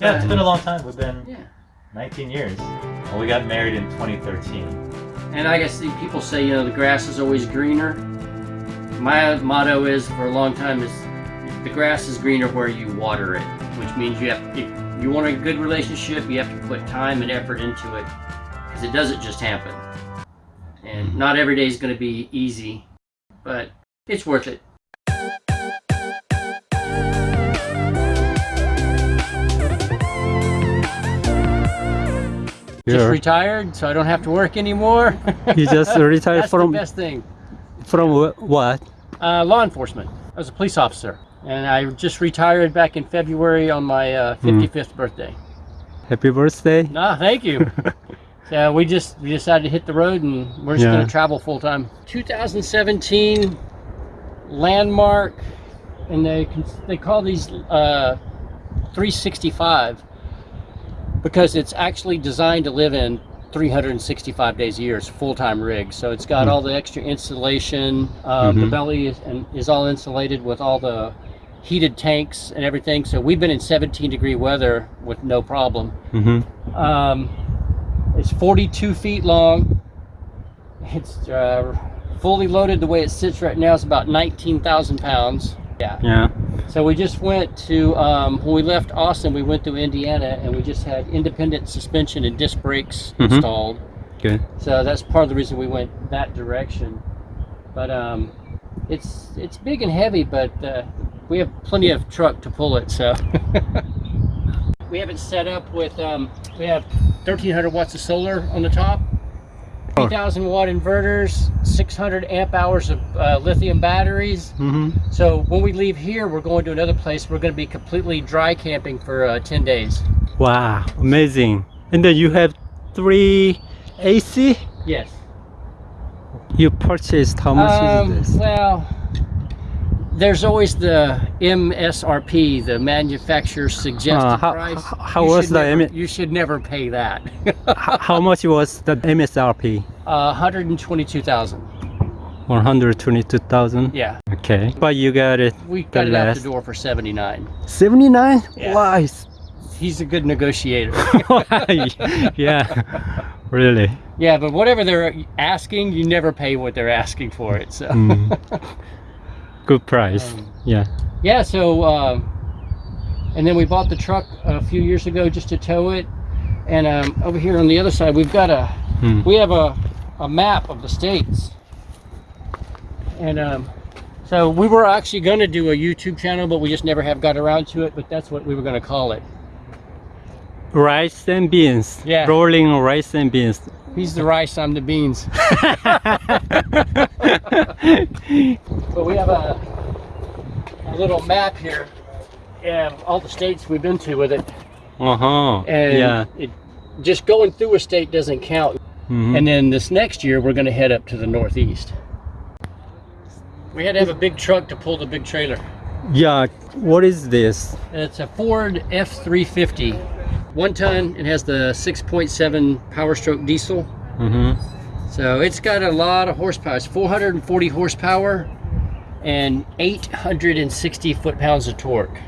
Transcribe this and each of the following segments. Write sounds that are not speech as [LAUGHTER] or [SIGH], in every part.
Yeah, it's been a long time. We've been Yeah. 19 years. Well, we got married in 2013. And I guess the people say, you know, the grass is always greener. My motto is for a long time is the grass is greener where you water it, which means you have if you want a good relationship, you have to put time and effort into it because it doesn't just happen. And mm-hmm. not every day is going to be easy, but it's worth it. Just retired, so I don't have to work anymore. [LAUGHS] You just [LAUGHS] retired That's from the best thing. from what? Uh, law enforcement. I was a police officer, and I just retired back in February on my uh, Hmm. 55th birthday. Happy birthday. Nah, thank you. [LAUGHS] so we just we decided to hit the road, and we're just Yeah. going to travel full time. 2017 landmark, and they they call these uh, 365 because it's actually designed to live in 365 days a year. It's a full-time rig, so it's got Hmm. all the extra insulation. Um, The Mhm. belly is, and is all insulated with all the heated tanks and everything. So we've been in 17 degree weather with no problem. Mm-hmm. Um, it's 42 feet long. It's uh, fully loaded. The way it sits right now is about 19,000 pounds. Yeah. Yeah. So we just went to um, when we left Austin, we went to Indiana, and we just had independent suspension and disc brakes Mhm. installed. Okay. So that's part of the reason we went that direction. But um, it's it's big and heavy, but uh, we have plenty of truck to pull it. So [LAUGHS] we have it set up with um, we have 1,300 watts of solar on the top, 3,000 watt inverters, 600 amp hours of uh, lithium batteries. Mm-hmm. So when we leave here, we're going to another place. We're going to be completely dry camping for uh, 10 days. Wow, amazing. And then you have three AC. Yes. You purchased how much Um, is this? Well, there's always the MSRP, the manufacturer's suggested Uh, how- price. how- You was should the never- You should never pay that. [LAUGHS] How much was the MSRP? uh, 122,000. 122,000. Yeah, Okay. But you got it. we got The it out the door for 79. 79? Yeah. Wow. He's a good negotiator. [LAUGHS] yeah. Really. yeah, but whatever they're asking, you never pay what they're asking for it. So. Mm. [LAUGHS] Good price. Um, yeah. Yeah, so um, and then we bought the truck a few years ago just to tow it. And um, over here on the other side, we've got a Hmm. we have a, a map of the states. And um, so we were actually going to do a YouTube channel, but we just never have got around to it. But that's what we were going to call it. Rice and beans. Yeah. Rolling rice and beans. He's the rice, I'm the beans. [LAUGHS] But we have a, a little map here and all the states we've been to with it. uh-huh. And yeah. it, just going through a state doesn't count. Mhm. And then this next year, we're going to head up to the northeast. We had to have a big truck to pull the big trailer. yeah. What is this? It's a Ford F350. One ton, it has the 6.7 Power Stroke diesel. Mm-hmm. So it's got a lot of horsepower. It's 440 horsepower and 860 foot-pounds of torque.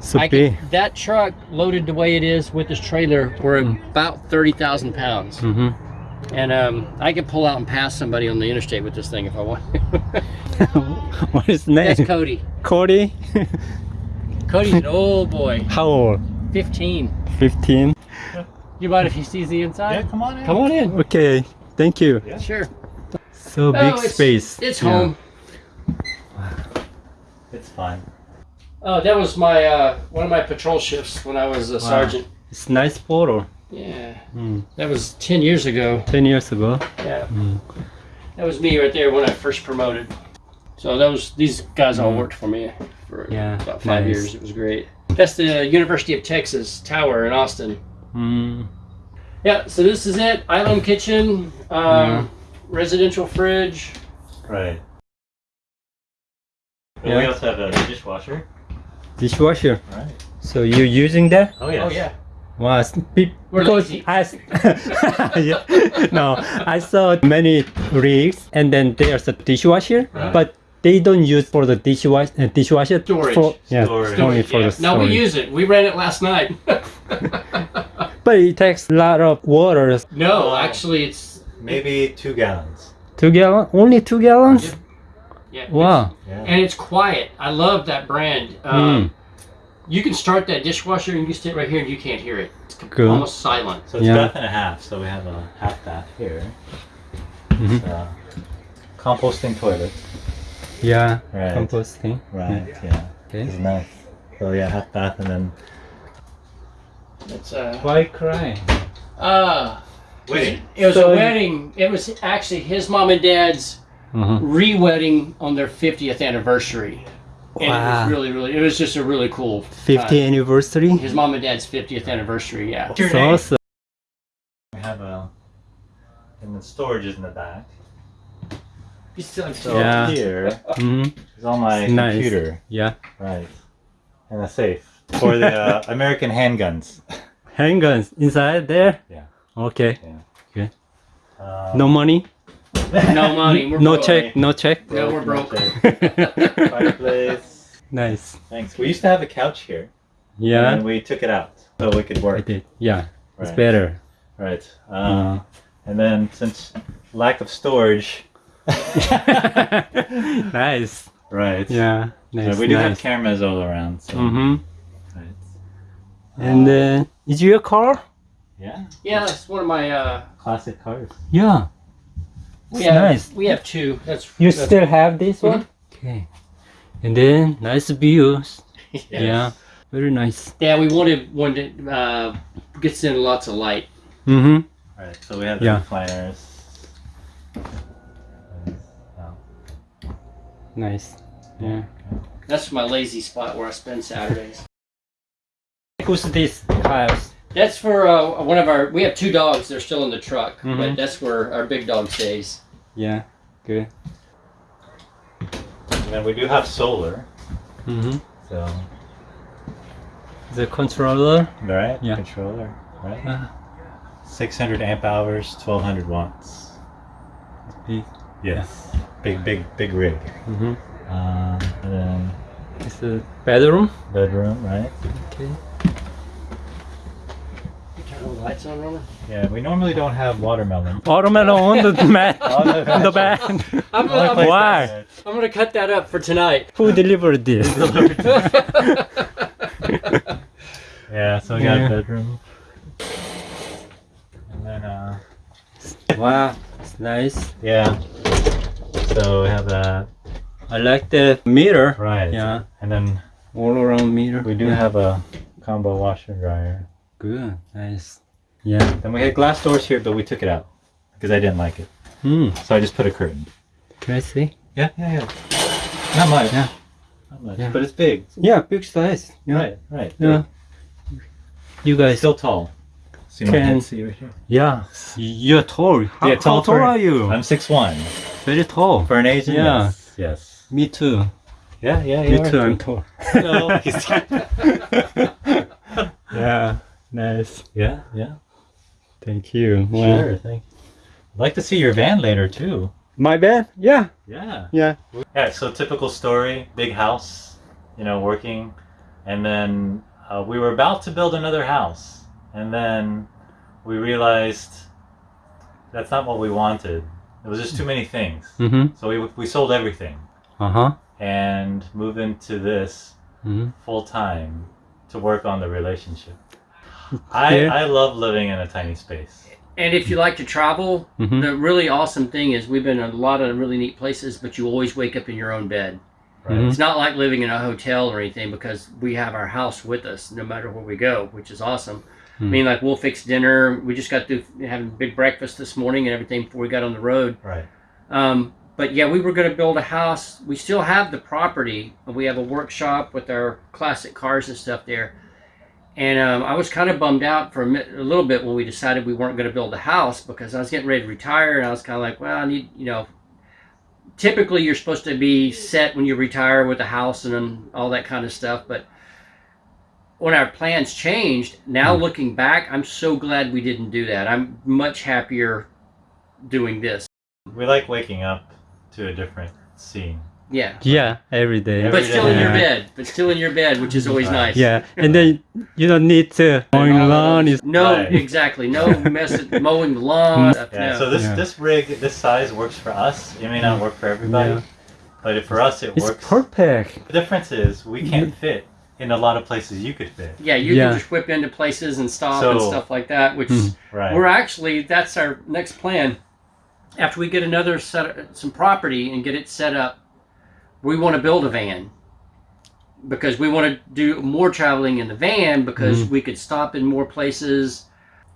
So I can, that truck loaded the way it is with this trailer, we're about 30,000 pounds. Mm-hmm. And um, I could pull out and pass somebody on the interstate with this thing if I want. [LAUGHS] what is the name? That's Cody. Cody? Cody's an old boy, How old? 15. 15? [LAUGHS] You mind if he sees the inside? Yeah, come on in. Come on in. Okay. Thank you. Sure. So big Oh, it's- space. It's Yeah. home. [SIGHS] It's fine. Oh, that was my uh, one of my patrol shifts when I was a sergeant. It's nice photo. Yeah, Mm. that was 10 years ago. 10 years ago. Yeah, Mm. that was me right there when I first promoted. So those these guys all Mm. worked for me for Yeah, about five nice. years. It was great. That's the University of Texas Tower in Austin. Mm. Yeah, so this is it. Island kitchen, um, residential fridge. Right. But Yeah. we also have a dishwasher. Dishwasher. Right. So you're using that? Oh, yes. Oh yeah. Wow, it's be- We're because lazy. I, s- [LAUGHS] yeah, no, I saw many rigs and then there's a dishwasher, Right. but they don't use for the dishwash uh, dishwasher Storage. For, yeah, Storage. only for Yeah. the No, we use it. We ran it last night. [LAUGHS] But it takes a lot of water. no, Oh. actually, it's Maybe two gallons. Two gallon, only two gallons. yeah. Wow. Yeah. and it's quiet. I love that brand. Hmm. Um, You can start that dishwasher and you sit right here and you can't hear it. It's Cool. almost silent. So it's Yeah. bath and a half. So we have a half bath here. Mm -hmm. It's a composting toilet. Yeah. Right. Composting. Right. Yeah. Okay. It's nice. So yeah, half bath and then. It's a... Why crying? uh Wait. it was So a wedding. It was actually his mom and dad's Uh-huh. re-wedding on their 50th anniversary. And it Wow. was really, really, it was just a really cool. 50 time. anniversary. His mom and dad's 50th anniversary, yeah. What's your awesome. We have a. And the storage is in the back. So Yeah. here hmm is all my It's nice. computer. Yeah. Right. And a safe for the uh, [LAUGHS] American handguns. Handguns inside there. Yeah. Okay. Uh, No money. No money. We're no broke. check. No check. No, we're broke. [LAUGHS] Fireplace. nice. Thanks. We used to have a couch here. Yeah. And we took it out so we could work. I work. did. Yeah. Right. It's better. Right. Uh, Uh, and then since lack of storage. [LAUGHS] nice. right. Yeah. Yeah, Nice. we do have cameras all around. So. Mm-hmm. Right. And uh, is your car? Yeah. Yeah, it's one of my. uh Classic cars. Yeah. We It's have nice. we have two. That's You that's- still have this Mhm. one? Okay. And then nice views. [LAUGHS] Yes. Yeah. Very nice. Yeah, we wanted one that uh, gets in lots of light. Mm-hmm. Right. So we have the Yeah. recliners. Nice. Yeah. That's my lazy spot where I spend Saturdays. [LAUGHS] Who's this house? That's for uh, one of our. We have two dogs. They're still in the truck, Mhm. but that's where our big dog stays. Yeah. Good. And then we do have solar. Mm-hmm. So. The controller. Right. Yeah. Controller. Right. Uh, 600 amp hours, 1200 watts. big. Yes. Big, big, big rig. Mm-hmm. Um, and then It's a bedroom. bedroom, right? Okay. Turn the lights on, Roman. Yeah, we normally don't have watermelon. Watermelon on the [LAUGHS] mat. On the the bed. bed. I'm, Only I'm, Why? I'm gonna cut that up for tonight. Who delivered this? [LAUGHS] Yeah, so we got Yeah. a bedroom. And then, uh, wow. It's nice. yeah. So we have that. I like the mirror. Right. Yeah. And then All around meter. we do Yeah. have a combo washer and dryer. Good. Nice. Yeah. Then we had glass doors here, but we took it out because I didn't like it. Hmm. So I just put a curtain. Can I see? Yeah, yeah, yeah. Not much. Yeah. Not much. Yeah. But it's big. Yeah, big size. Yeah. Right, right. Yeah. You It's guys. still tall. See my Can-? See right here? Yeah. You're tall. How, Yeah, how tall tall for- are you? I'm 6'1". Very tall. For an Asian, Yeah. yes. Yes. Me too. Yeah, yeah, Me yeah. too. I'm tall. [LAUGHS] No, [LAUGHS] [LAUGHS] yeah. Nice. yeah, yeah. Thank you. Sure, thank I'd like to see your van later, too. My van? Yeah. Yeah. Yeah. Yeah, so typical story, big house, you know, working. And then uh, we were about to build another house. And then we realized that's not what we wanted. It was just too many things. Mm-hmm. So we, we sold everything Uh huh. and moved into this Mm-hmm. full time to work on the relationship. [LAUGHS] I, Yeah. I love living in a tiny space. And if you like to travel, Mhm. the really awesome thing is we've been in a lot of really neat places, but you always wake up in your own bed. Right? Mhm. It's not like living in a hotel or anything because we have our house with us no matter where we go, which is awesome. I Hmm. mean, like we'll fix dinner. We just got through having a big breakfast this morning and everything before we got on the road. Right. Um, but yeah, we were going to build a house. We still have the property. We have a workshop with our classic cars and stuff there. And um, I was kind of bummed out for a, mi- a little bit when we decided we weren't going to build a house because I was getting ready to retire, and I was kind of like, well, I need, you know. Typically, you're supposed to be set when you retire with a house and all that kind of stuff, but when our plans changed, now hmm. looking back, I'm so glad we didn't do that. I'm much happier doing this. We like waking up to a different scene. Yeah. Yeah, every day. Every But still in your bed. But still in your bed, which is always nice. Yeah, and then you don't need to mowing lawn. Is No, Right. exactly. No mess [LAUGHS] mowing the lawn. Mm. Yeah. no. So this Yeah. this rig, this size works for us. It may not mm. work for everybody, Yeah. but for us it it's works. perfect. The difference is we can't mm-hmm. fit in a lot of places you could fit. yeah, you Yeah. can just whip into places and stop and stuff like that, which Mm. Right. we're actually that's our next plan. After we get another set of some property and get it set up, we want to build a van because we want to do more traveling in the van because Mm. we could stop in more places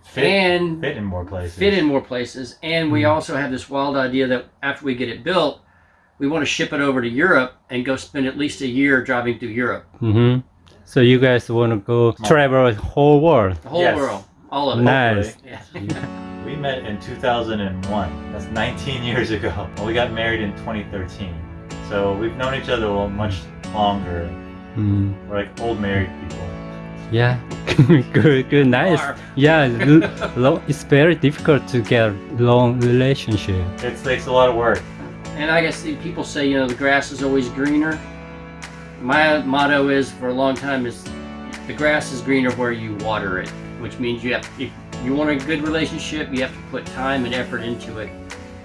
fit, and fit in more places. fit in more places. And we Mm. also have this wild idea that after we get it built, we want to ship it over to Europe and go spend at least a year driving through Europe, hmm So you guys want to go travel the whole world? the whole Yes. world, all of it. Nice. Yeah. [LAUGHS] We met in 2001. That's 19 [LAUGHS] years ago. And we got married in 2013. So we've known each other a much longer. Mm. We're like old married people. Yeah, [LAUGHS] good, good, nice. Are. Yeah, l- it's very difficult to get long relationship. It takes a lot of work. And I guess people say, you know, the grass is always greener. My motto is for a long time is the grass is greener where you water it, which means you have if you want a good relationship, you have to put time and effort into it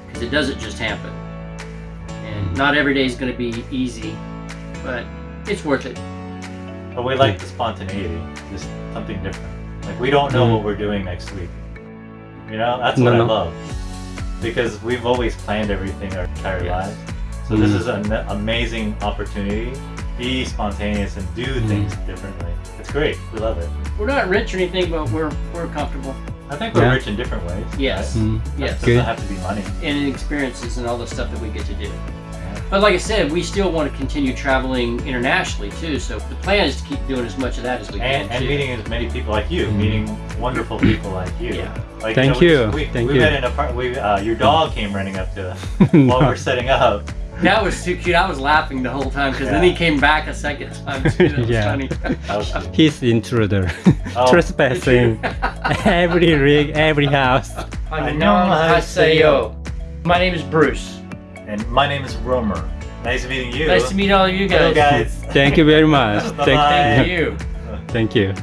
because it doesn't just happen. And not every day is going to be easy, but it's worth it. But we like the spontaneity, just something different. Like we don't know Mm. what we're doing next week. You know, that's No, what no. I love. Because we've always planned everything our entire Yes. lives. So this Mm. is an amazing opportunity. Be spontaneous and do Mm. things differently. It's great. We love it. We're not rich or anything, but we're we're comfortable. I think we're Yeah. rich in different ways. Yes. right? Mm. It Yes. doesn't Good. have to be money. And experiences and all the stuff that we get to do. But like I said, we still want to continue traveling internationally too. So the plan is to keep doing as much of that as we And, can. and too. meeting as many people like you, Mm. meeting wonderful people like you. Yeah. Like, Thank we- you. We, Thank we you. met in a part. We uh, your dog came running up to us [LAUGHS] while we we're setting up. That was too cute. I was laughing the whole time because then he came back a second time too. [LAUGHS] That was Yeah. funny. That was [LAUGHS] cute. He's intruder, Oh, trespassing every rig, every house. Annyeonghaseyo. My name is Bruce. And my name is Romer. Nice meeting you. Nice to meet all of you Hello, guys. guys. Thank you very much. [LAUGHS] Bye-bye. Thank, Thank you. thank you.